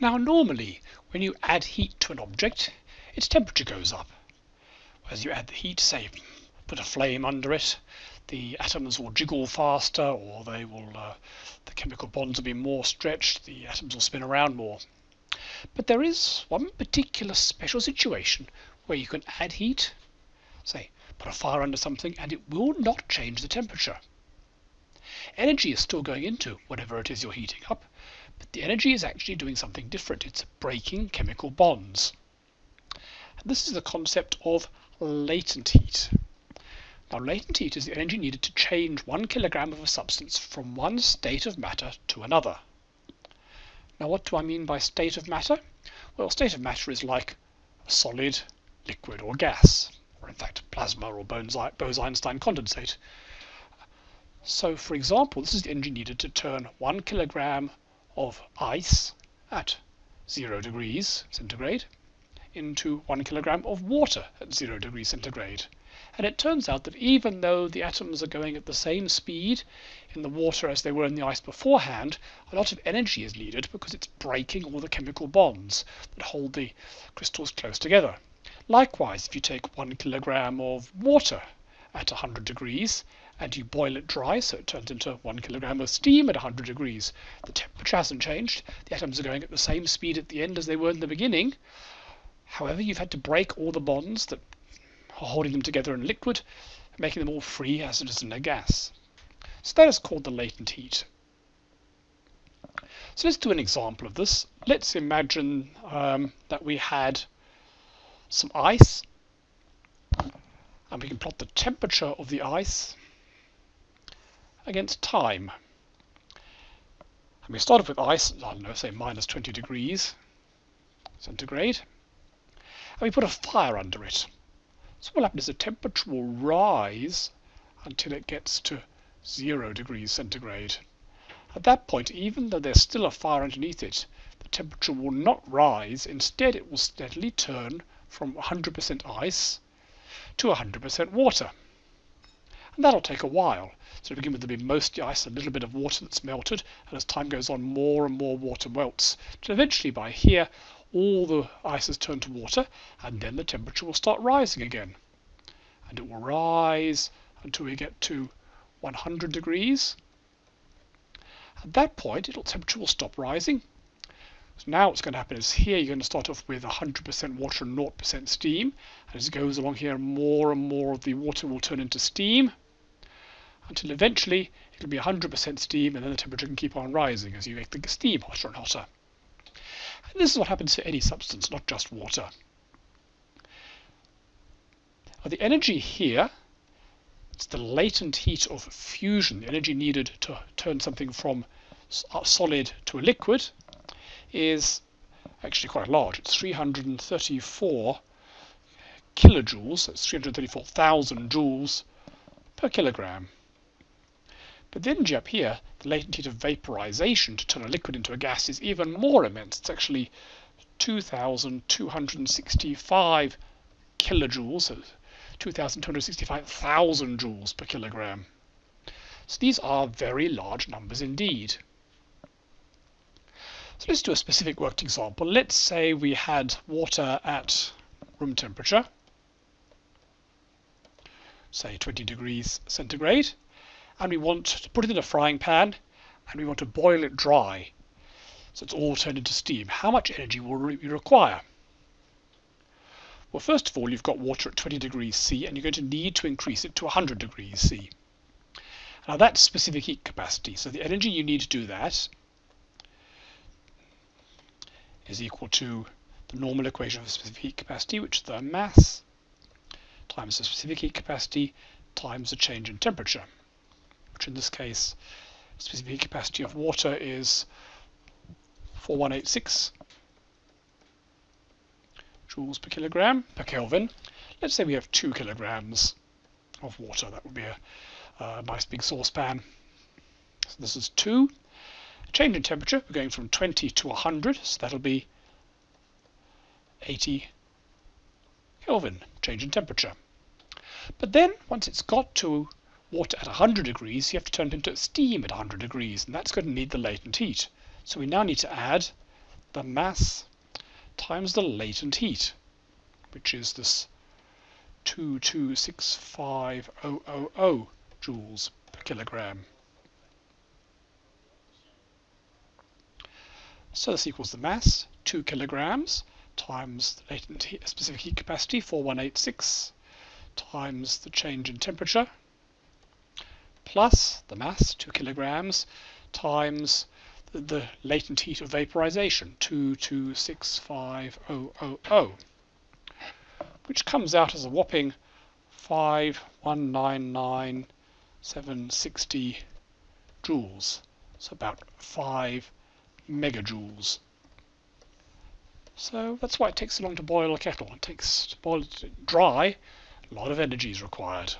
Now normally when you add heat to an object, its temperature goes up. As you add the heat, say put a flame under it, the atoms will jiggle faster or they will uh, the chemical bonds will be more stretched, the atoms will spin around more. But there is one particular special situation where you can add heat, say put a fire under something and it will not change the temperature. Energy is still going into whatever it is you're heating up, but the energy is actually doing something different. It's breaking chemical bonds. This is the concept of latent heat. Now latent heat is the energy needed to change one kilogram of a substance from one state of matter to another. Now what do I mean by state of matter? Well, state of matter is like a solid, liquid or gas, or in fact plasma or Bose-Einstein condensate. So for example, this is the energy needed to turn one kilogram of ice at zero degrees centigrade into one kilogram of water at zero degrees centigrade. And it turns out that even though the atoms are going at the same speed in the water as they were in the ice beforehand, a lot of energy is needed because it's breaking all the chemical bonds that hold the crystals close together. Likewise, if you take one kilogram of water at 100 degrees and you boil it dry so it turns into one kilogram of steam at 100 degrees. The temperature hasn't changed. The atoms are going at the same speed at the end as they were in the beginning. However, you've had to break all the bonds that are holding them together in liquid, making them all free as it is in a gas. So that is called the latent heat. So let's do an example of this. Let's imagine um, that we had some ice and we can plot the temperature of the ice against time. And we start off with ice, I don't know, say minus 20 degrees centigrade, and we put a fire under it. So what happens is the temperature will rise until it gets to zero degrees centigrade. At that point, even though there's still a fire underneath it, the temperature will not rise. Instead, it will steadily turn from 100% ice to 100% water. And that'll take a while. So to begin with, there'll be mostly ice, a little bit of water that's melted, and as time goes on, more and more water melts. Till eventually, by here, all the ice has turned to water, and then the temperature will start rising again. And it will rise until we get to 100 degrees. At that point, the temperature will stop rising. So now what's going to happen is here you're going to start off with 100% water and 0% steam. And as it goes along here, more and more of the water will turn into steam until eventually it'll be 100% steam and then the temperature can keep on rising as you make the steam hotter and hotter. And this is what happens to any substance, not just water. Now the energy here, it's the latent heat of fusion, the energy needed to turn something from uh, solid to a liquid, is actually quite large. It's 334 kilojoules, that's 334,000 joules per kilogram. But the energy up here, the latent heat of vaporization to turn a liquid into a gas is even more immense. It's actually 2,265 kilojoules, so 2,265,000 joules per kilogram. So these are very large numbers indeed. So let's do a specific worked example. Let's say we had water at room temperature, say 20 degrees centigrade, and we want to put it in a frying pan and we want to boil it dry so it's all turned into steam. How much energy will we require? Well, first of all, you've got water at 20 degrees C and you're going to need to increase it to 100 degrees C. Now that's specific heat capacity. So the energy you need to do that is equal to the normal equation of specific heat capacity, which is the mass times the specific heat capacity times the change in temperature in this case specific heat capacity of water is 4186 joules per kilogram per Kelvin. Let's say we have two kilograms of water. That would be a, a nice big saucepan. So this is two. Change in temperature, we're going from 20 to 100, so that'll be 80 Kelvin, change in temperature. But then, once it's got to water at 100 degrees, you have to turn it into steam at 100 degrees, and that's going to need the latent heat. So we now need to add the mass times the latent heat, which is this 2265000 joules per kilogram. So this equals the mass, 2 kilograms, times the latent heat, specific heat capacity, 4186, times the change in temperature, plus the mass, 2 kilograms, times the, the latent heat of vaporization, 2265000, which comes out as a whopping 5199760 joules. So about 5 megajoules. So that's why it takes so long to boil a kettle. It takes to boil it dry, a lot of energy is required.